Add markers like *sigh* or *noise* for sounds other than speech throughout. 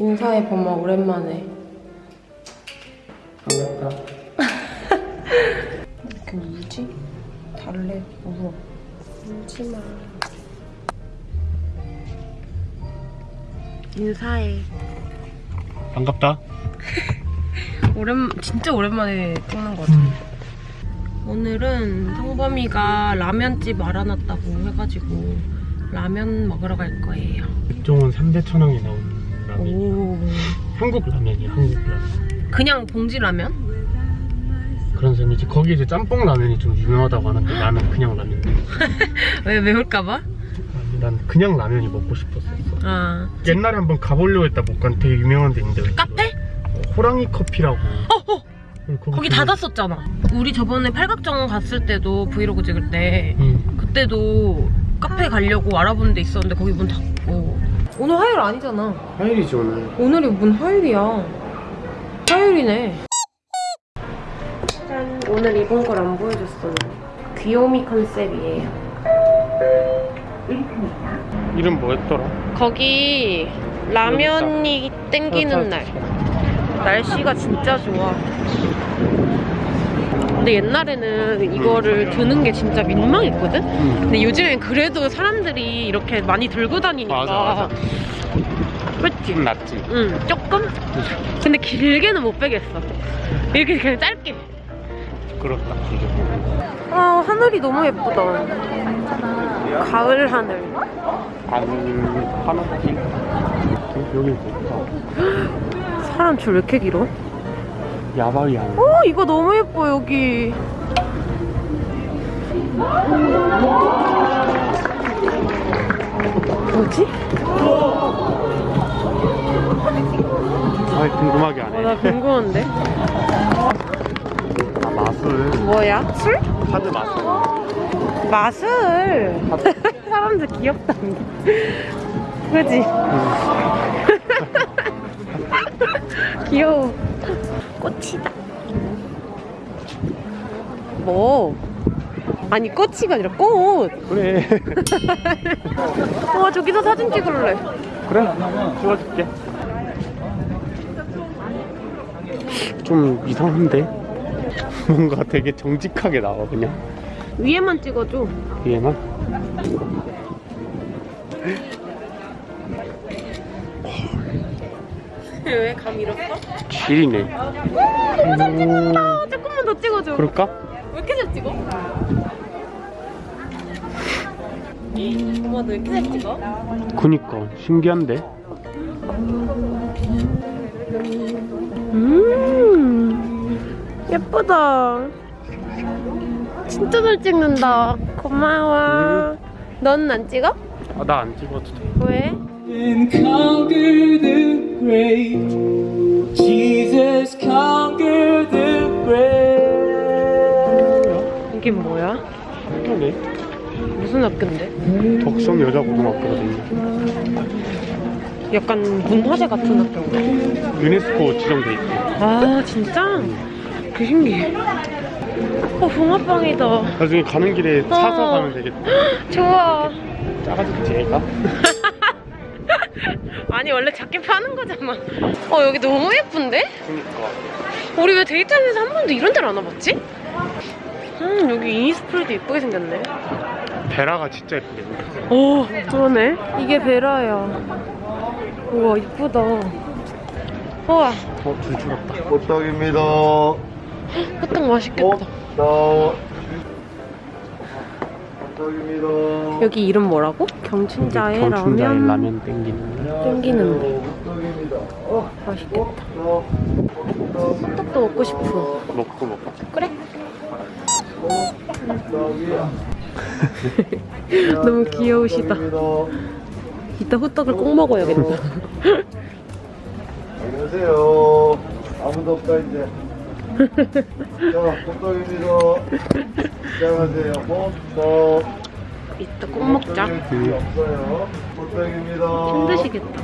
인사해 범아 오랜만에. 반갑다. 이렇게 울지? 달래 울어. 울지 마. 인사해. 반갑다. *laughs* 오랜 진짜 오랜만에 찍는 거 같아. 오늘은 성범이가 라면집 알아놨다고 해가지고 라면 먹으러 갈 거예요. 백종원 3대 천왕에 나온 라면. 오. 한국 라면이야, 한국 라면. 그냥 봉지 라면? 그런 셈이지. 거기 이제 짬뽕 라면이 좀 유명하다고 하는데 나는 그냥 라면. *laughs* 왜 매울까봐? 난 그냥 라면이 먹고 싶었었어. 아 옛날에 한번 가보려고 했다 못 간 되게 유명한 데 있는데. 카페? 어, 호랑이 커피라고. 어, 어. 거기 되게- 닫았었잖아. 우리 저번에 팔각정 갔을 때도 브이로그 찍을 때 응. 그때도 카페 가려고 알아본 데 있었는데 거기 문 닫고. 오늘 화요일 아니잖아. 화요일이지 오늘. 오늘이 뭔 화요일이야. 화요일이네. 짠. 오늘 입은 걸 안 보여줬어. 귀요미 컨셉이에요. 이름 뭐였더라? 거기 라면이 땡기는 날. 날씨가 진짜 좋아. 근데 옛날에는 이거를 드는 게 진짜 민망했거든? 응. 근데 요즘엔 그래도 사람들이 이렇게 많이 들고 다니니까. 맞아, 맞아. 그치? 좀 낫지. 응, 조금? 근데 길게는 못 빼겠어. 이렇게 그냥 짧게. 그렇다. 아, 하늘이 너무 예쁘다. 가을 하늘. 안 하나씩. 여기 좋다. 사람 줄 왜 이렇게 길어? 야바이 안. 어, 이거 너무 예뻐, 여기. 뭐지? 아 궁금하게 안 어, 해. 나 궁금한데. 아 마술. 뭐야? 술? 카드 마술. 맛을. *laughs* 사람들 귀엽다. 그지? *laughs* 귀여워. 꽃이다. 뭐? 아니 꽃이가 아니라 꽃. 그래. *laughs* 와 저기서 사진 찍을래. 그래. 찍어줄게. 좀 이상한데? 뭔가 되게 정직하게 나와 그냥 위에만 찍어줘. 위에만. *laughs* 왜 감 잃었어? 질이네. 아 조금만 더 찍어줘. 그럴까? 왜 이렇게 잘 찍어? 엄마 너왜 이렇게 잘 찍어? 그니까 신기한데. 음 예쁘다. 진짜 잘 찍는다. 고마워. 너는 안 찍어? 아 나 안 찍어도 돼. 왜? and conquer the grave. Jesus conquer the grave. 이긴 뭐야? 학교네. 무슨 학교인데? 덕성 여자고등학교거든요. 약간 문화재 같은 학교인가? 유네스코 지정돼 있고. 아 진짜? 그 신기해. 어 붕어빵이다. 나중에 가는 길에 사서 어. 가면 되겠다. *gasps* 좋아. 작아지겠지 얘가? *laughs* 아니 원래 작게 파는 거잖아. 어 여기 너무 예쁜데? 그니까. 우리 왜 데이트하면서 한 번도 이런 데를 안 와봤지? 음 여기 이니스프리도 예쁘게 생겼네. 베라가 진짜 예쁘게 생겼어. 오 그러네. 이게 베라야. 우와 이쁘다. 우와 어, 줄줄었다. 호떡입니다. 호떡 맛있겠다. 여기 이름 뭐라고? 경춘자의 경춘자의 라면. 라면 땡기는. 땡기는데. 호떡입니다. 맛있겠다. 호떡. 호떡. 호떡도 먹고 싶어. 먹고 먹고. 그래? *laughs* 너무 귀여우시다. 이따 호떡을 꼭 먹어야겠다. 안녕하세요. 아무도 없다 이제. 자, 호떡입니다. 시작하세요. 호떡. 이따 꼭 먹자. 없어요. 호떡입니다. 힘드시겠다.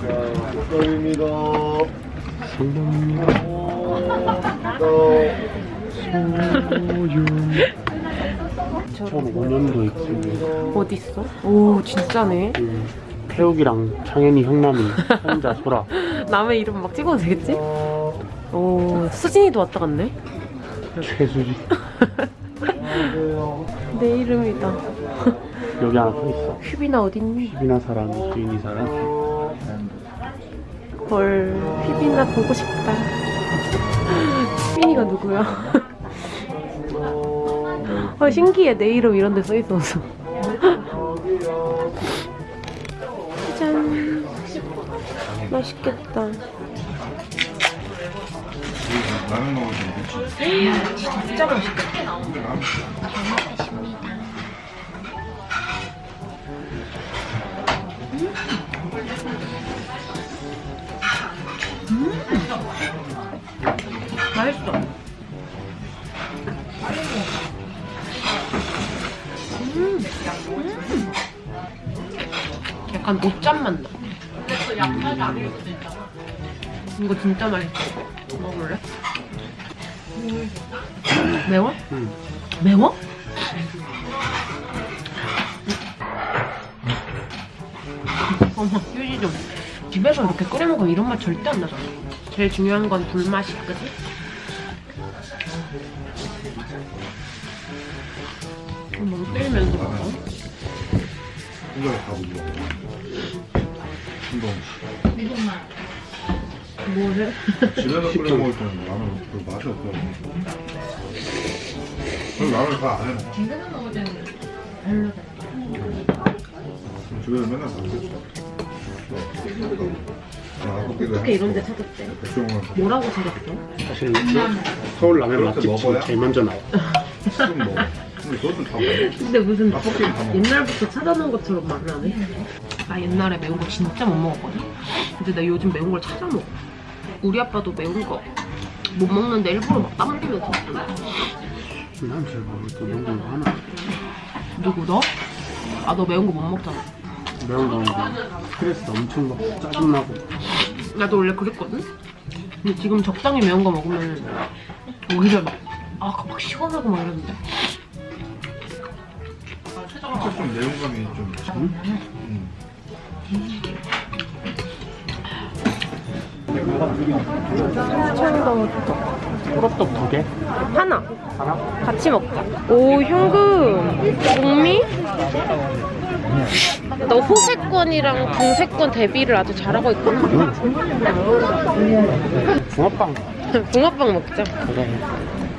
자, 호떡입니다. 호떡. 소유. 2005년도 있습니다. 어딨어? 오, 진짜네. 음, 태욱이랑 창현이 형남이 혼자 소라. *laughs* 남의 이름 막 찍어도 되겠지? 오, 수진이도 왔다 갔네. 안녕하세요. *laughs* 내 이름이다. 여기 하나 더 있어. 휘비나 어딨니? 희빈아 사랑, 주인이 사랑. 헐, 휘비나 보고 싶다. 휘빈이가 누구야? 아, 신기해. 내 이름 이런 데 써있어서. *laughs* 짠. 맛있겠다. 진짜 맛있겠다. 맛있어. 음. 음. 약간 옷잠 맛 나. 이거 진짜 맛있어. 먹어볼래? *laughs* 매워? 응. 매워? 어머, 휴지 좀. 집에서 이렇게 끓여 먹으면 이런 맛 절대 안 나잖아. 제일 중요한 건 불맛이, 그지? 너무 때리면서 먹어. 이걸 다 먹어. 뭐를? 집에서 끓여 먹을 때는 라면 그 맛이 없어. 그럼 라면 다안 해. 집에서 먹을 때는 별로. 집에서 맨날 다 먹지. 어떻게 이런 데 찾았대? 뭐라고 찾았어? 사실 서울 라면 맛집 먹어야? 제일 먼저 나와. 좀 먹어. 근데 그것도 다 먹어. 근데 무슨. 옛날부터 찾아놓은 것처럼 말을 하네? 나 옛날에 매운 거 진짜 못 먹었거든? 근데 나 요즘 매운 걸 찾아 먹어. 우리 아빠도 매운 거 못 먹는데 일부러 막 땀 흘리면서 먹잖아. 난잘 모르겠어. 매운 거 하나. 누구 너? 아 너 매운 거 못 먹잖아. 매운 거 스트레스 엄청 받고 짜증나고. 나도 원래 그랬거든? 근데 지금 적당히 매운 거 먹으면 오히려 막, 아, 막 시원하고 막 이러는데. 살짝 좀 매운 감이 좀. 음. 호떡 두 개? 하나. 하나? 같이 먹자. 오, 현금. 동미? 너 호세권이랑 동세권 대비를 아주 잘하고 있구나. 붕어빵. *laughs* 붕어빵 먹자. 그래.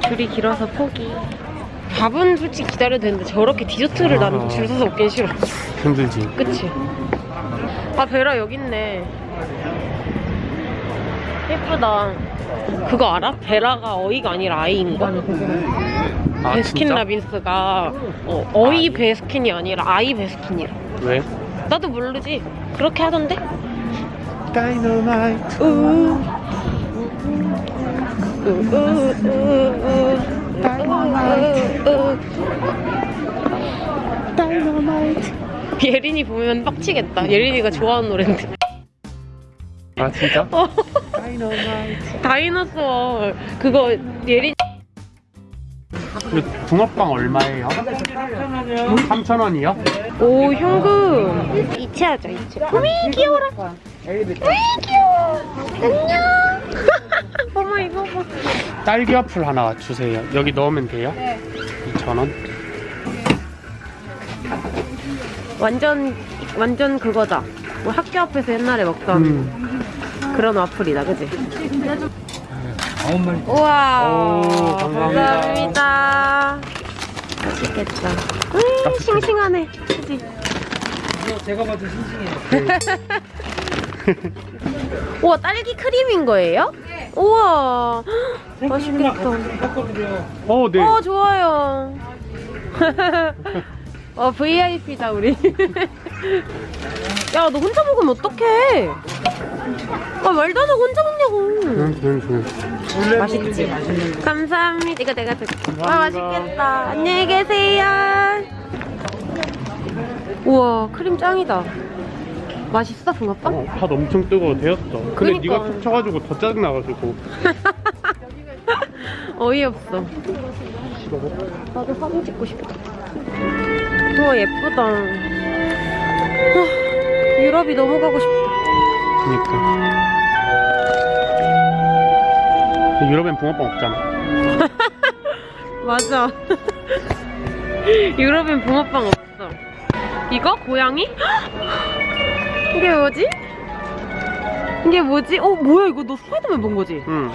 줄이 길어서 포기. 밥은 솔직히 기다려도 되는데 저렇게 디저트를 나는 줄 서서 먹긴 싫어. 힘들지. 그치? 아, 베라 여기 있네. 예쁘다. 그거 알아? 베라가 어이가 아니라 아이인 거? 아, 베스킨 진짜? 라빈스가 어, 어이 베스킨이 아니라 아이 베스킨이라. 왜? 나도 모르지. 그렇게 하던데? 다이너마이트. 다이너마이트. 다이너마이트. 예린이 보면 빡치겠다. 예린이가 좋아하는 노래인데. 아, 진짜? 어. dinosaur 그거 예린 그 붕어빵 얼마예요? 3,000원이요? 오 현금 이체하자 이체 어미 귀여워라 어미 귀여워 안녕 *laughs* 어머 이거 봐 딸기 와플 하나 주세요. 여기 넣으면 돼요? 네. 2,000원. 완전 완전 그거다 뭐 학교 앞에서 옛날에 먹던 음. 그런 와플이다 그지? 아홉 마리. 우와 오, 감사합니다. 감사합니다 맛있겠다 음 싱싱하네 그지? 제가 봐도 싱싱해요. *laughs* 우와 딸기 크림인 거예요? 우와 맛있겠다. 어, 네. 어 좋아요. *laughs* 어 VIP다 우리. *laughs* 야 너 혼자 먹으면 어떡해? 아 말도 안 하고 혼자 먹냐고. 맛있지? 감사합니다. 이거 내가 줄게. 와 맛있겠다. 안녕히 계세요. 우와 크림 짱이다. 맛있어 붕어빵? 어, 팥 엄청 뜨거워 데웠어. 근데 그니까. 네가 툭 쳐가지고 더 짜증나가지고. *laughs* 어이없어. 나도 사진 찍고 싶다. 우와 예쁘다. 아, 유럽이 너무 가고 싶다. 그니까. 유럽엔 붕어빵 없잖아. *laughs* 맞아. *laughs* 유럽엔 붕어빵 없어. 이거? 고양이? *gasps* 이게 뭐지? 이게 뭐지? 어, 뭐야, 이거 너 스파이더맨 본 거지? 응.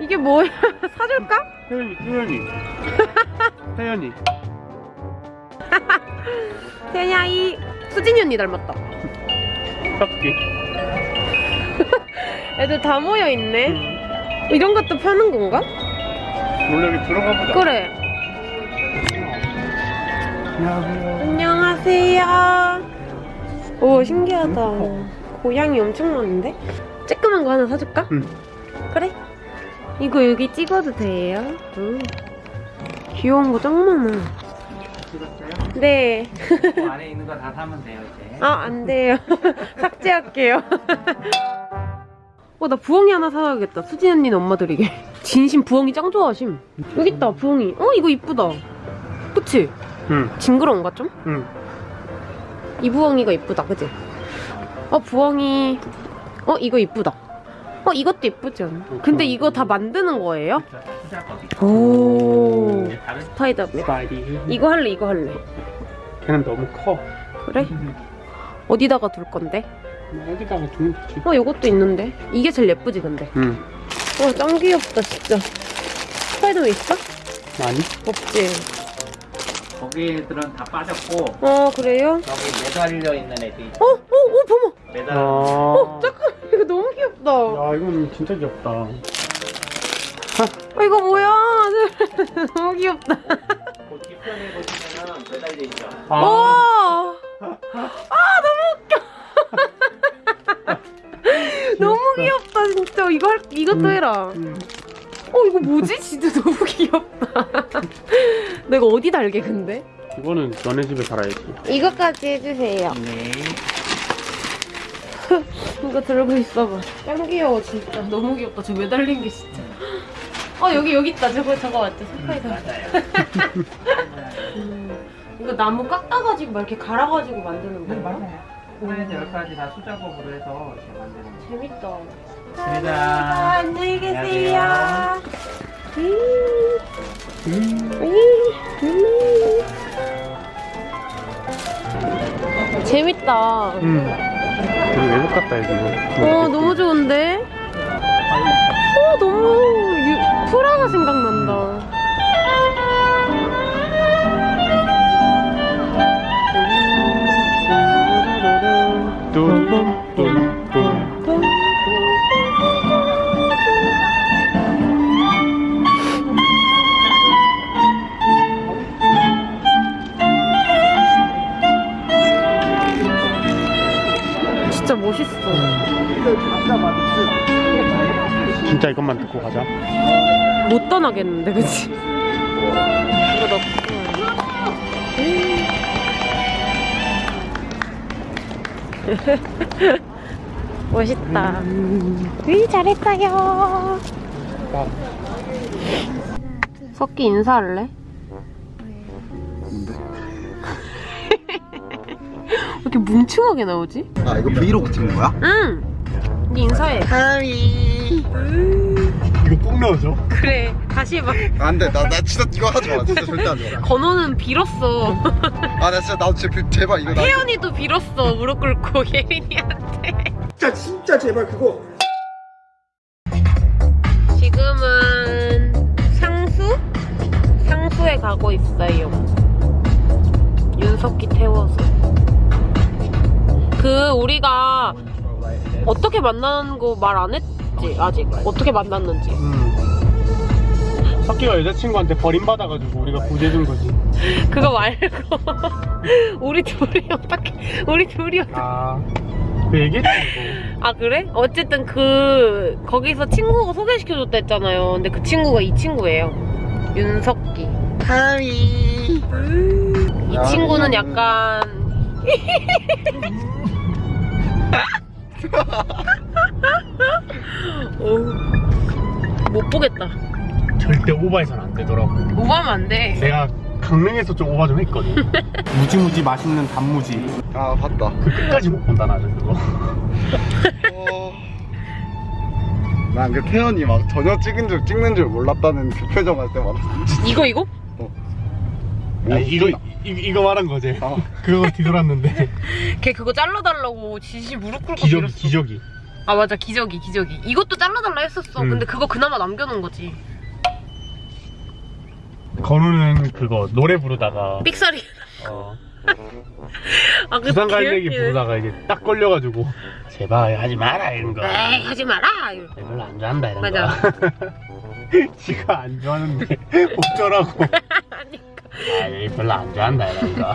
이게 뭐야? *laughs* 사줄까? 태연이, 태연이. 태연이. 태연이야, 이 수진이 언니 닮았다. 딱지. *laughs* 애들 다 모여있네. 이런 것도 파는 건가? 몰래 여기 들어가 보자. 그래. 안녕하세요. 안녕하세요. 오, 신기하다. 고양이 엄청 많은데? 쬐끄만 거 하나 사줄까? 응. 그래. 이거 여기 찍어도 돼요? 응. 귀여운 거 짱 많아. 네. 그 안에 있는 거 다 사면 돼요 이제. 아, 안 돼요. *laughs* 삭제할게요. *laughs* 어, 나 부엉이 하나 사야겠다. 수진 언니는 엄마 드리게. 진심 부엉이 짱 좋아하심. 여기 있다, 부엉이. 어, 이거 이쁘다. 그치? 응, 징그러운가 좀? 응. 이 부엉이가 이쁘다, 그치? 어, 부엉이. 어, 이거 이쁘다. 어, 이것도 이쁘지 않아? 근데 이거 다 만드는 거예요? 오. 다른 스파이더맨. 스파이디. 이거 할래, 이거 할래. 걔는 너무 커. 그래? 어디다가 둘 건데? 뭐 어디다가 두면 되지. 어, 이것도 있는데. 이게 제일 예쁘지, 근데. 응. 와, 짱 귀엽다, 진짜. 스파이더맨 있어? 많이? 없지. 거기들은 다 빠졌고 어, 그래요? 여기 매달려 있는 애들이 어, 어, 어, 봐봐. 매달려. 어. 잠깐, 이거 너무 귀엽다. 야, 이건 진짜 귀엽다. 어, 이거 뭐야? *laughs* 너무 귀엽다. 그 뒤편에 보시면은 매달려 있죠. 아, 와! 아, 너무 웃겨. *laughs* 너무 귀엽다, 진짜. 이거 할, 이것도 음. 해라. 응. 어, 이거 뭐지? 진짜 너무 *laughs* 귀엽다. 내가 어디 달게, 근데? 이거는 너네 집에 달아야지. 이것까지 해주세요. 네. 이거 들고 있어봐. 짱 귀여워, 진짜. 너무 귀엽다. 저 매달린 게 진짜. 어, 여기, 여기 있다. 저거, 저거 맞죠? 맞아요. 음, 이거 나무 깎아가지고 막 이렇게 갈아가지고 만드는 네 건가? 맞아요. 하나에서 열까지 다 수작업으로 해서 이렇게 만드는 거예요. 재밌다. 감사합니다. 안녕히 계세요. 안녕하세요. 음. 음. 재밌다. 응. 되게 외국 같다, 여기. 어, 너무 좋은데? 어, 너무 유, 프라가 생각난다. 못 떠나겠는데, 그치? 이거 *laughs* 넣고. 멋있다. 으이, 잘했어요. 나 석기 인사할래? 왜 이렇게 뭉충하게 나오지? 아 이거 브이로그 찍는 거야? 응! 네 인사해. 이거 꼭 넣어줘. 그래, 다시 해봐. 안돼 나, 나 진짜 이거 하지 마 진짜 절대 하지 건호는 빌었어. 마아나 진짜 나도 진짜 그- 제발 이거 나 혜연이도 빌었어. 무릎 꿇고 *laughs* 예린이한테. 진짜 진짜 제발 그거 지금은 상수? 상수에 가고 있어요. 윤석기 태워서. 그 우리가 어떻게 만나는 거 말 안 했지 아직 어떻게 만났는지 응. 석기가 여자친구한테 버림받아가지고 우리가 구제해준 거지. *laughs* 그거 말고 *laughs* 우리 둘이 어떻게 우리 둘이 어떻게 아, 그 얘기했지 아 그래? 어쨌든 그 거기서 친구가 소개시켜줬다 했잖아요. 근데 그 친구가 이 친구예요. 윤석기. 하이. 이 친구는 약간 *laughs* 어우, 못 보겠다. 절대 오버해서는 안 되더라고 오가면 안 돼. 내가 강릉에서 좀 오버 좀 했거든 *laughs* 무지무지 맛있는 단무지 아 봤다. 그 끝까지 못 본다 나는 그거 어... 난그 태연이 막 전혀 찍은 줄 찍는 줄 몰랐다는 그 표정 할 때마다 이거 이거? 뭐 아니, 이거 이, 이거 말한 거지 아. 그거 뒤돌았는데 *laughs* 걔 그거 잘라달라고 지시 무릎 꿇고 기저귀. 기저귀 아 맞아 기저귀 기저귀. 이것도 잘라달라 했었어. 음. 근데 그거 그나마 남겨놓은 거지. 건우는 그거 노래 부르다가 삑사리. 어, *laughs* 아, 그 부산 갈매기 개웃기네. 부르다가 이제 딱 걸려가지고 제발 하지 마라 이런 거 에이 하지 마라. 별로 안 좋아한다 이런 맞아. 거 지가 안 좋아하는데 어쩌라고 아니 별로 안 좋아한다 이런 거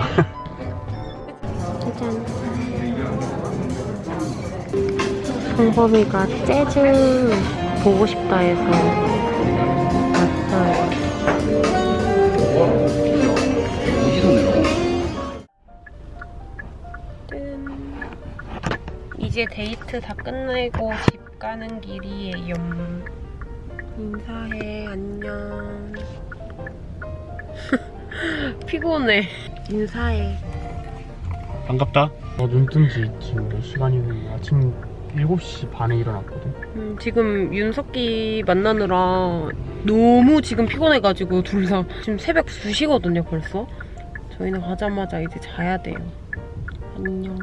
성범이가 *laughs* *laughs* 재즈 보고 싶다 해서 이제 데이트 다 끝내고 집 가는 길이에요. 인사해, 안녕. *laughs* 피곤해. 인사해. 반갑다 어, 눈뜬 지 지금 몇 시간이니 아침 7시 반에 일어났거든 음, 지금 윤석기 만나느라 너무 지금 피곤해가지고 둘 다 지금 새벽 2시거든요 벌써. 저희는 가자마자 이제 자야 돼요. 안녕.